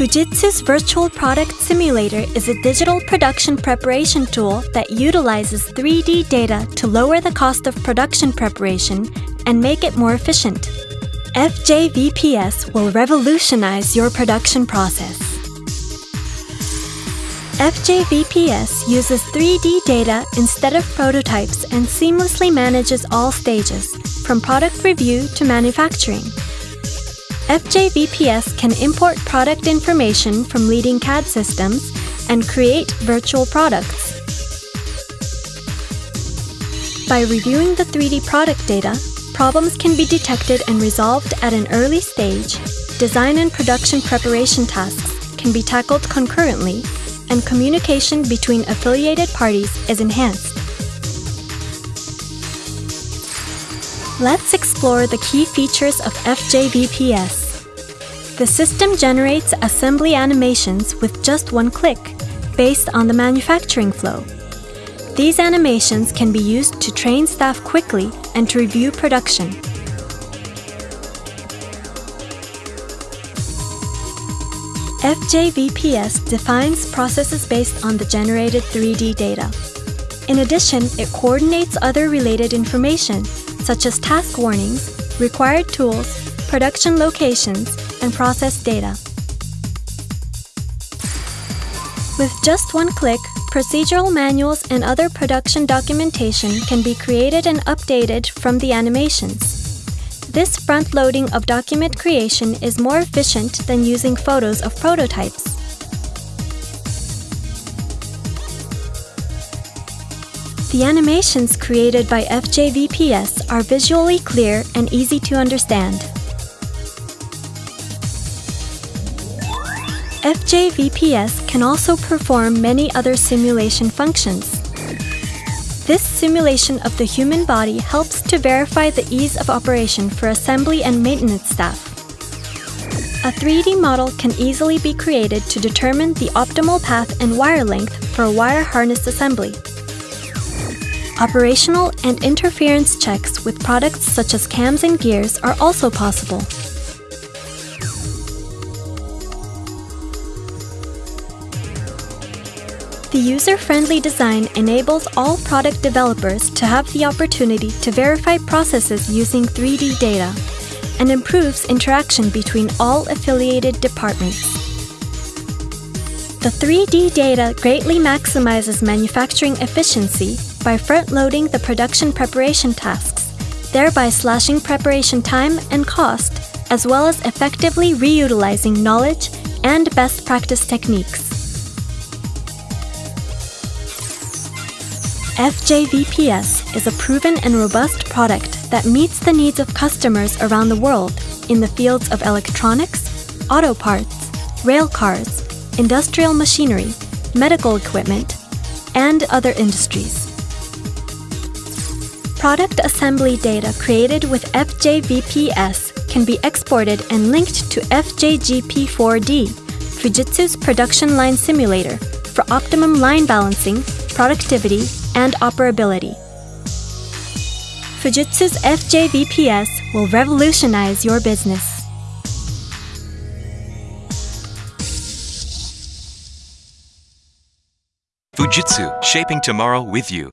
Fujitsu's Virtual Product Simulator is a digital production preparation tool that utilizes 3D data to lower the cost of production preparation and make it more efficient. FJVPS will revolutionize your production process. FJVPS uses 3D data instead of prototypes and seamlessly manages all stages, from product review to manufacturing. FJVPS can import product information from leading CAD systems and create virtual products. By reviewing the 3D product data, problems can be detected and resolved at an early stage, design and production preparation tasks can be tackled concurrently, and communication between affiliated parties is enhanced. Let's explore the key features of FJVPS. The system generates assembly animations with just one click, based on the manufacturing flow. These animations can be used to train staff quickly and to review production. FJVPS defines processes based on the generated 3D data. In addition, it coordinates other related information, such as task warnings, required tools, production locations, and process data. With just one click, procedural manuals and other production documentation can be created and updated from the animations. This front-loading of document creation is more efficient than using photos of prototypes. The animations created by FJVPS are visually clear and easy to understand. FJVPS can also perform many other simulation functions. This simulation of the human body helps to verify the ease of operation for assembly and maintenance staff. A 3D model can easily be created to determine the optimal path and wire length for a wire harness assembly. Operational and interference checks with products such as cams and gears are also possible. The user-friendly design enables all product developers to have the opportunity to verify processes using 3D data and improves interaction between all affiliated departments. The 3D data greatly maximizes manufacturing efficiency by front-loading the production preparation tasks, thereby slashing preparation time and cost, as well as effectively reutilizing knowledge and best practice techniques. FJVPS is a proven and robust product that meets the needs of customers around the world in the fields of electronics, auto parts, rail cars, industrial machinery, medical equipment, and other industries. Product assembly data created with FJVPS can be exported and linked to FJGP4D, Fujitsu's production line simulator, for optimum line balancing, productivity, and operability. Fujitsu's FJVPS will revolutionize your business. Fujitsu, shaping tomorrow with you.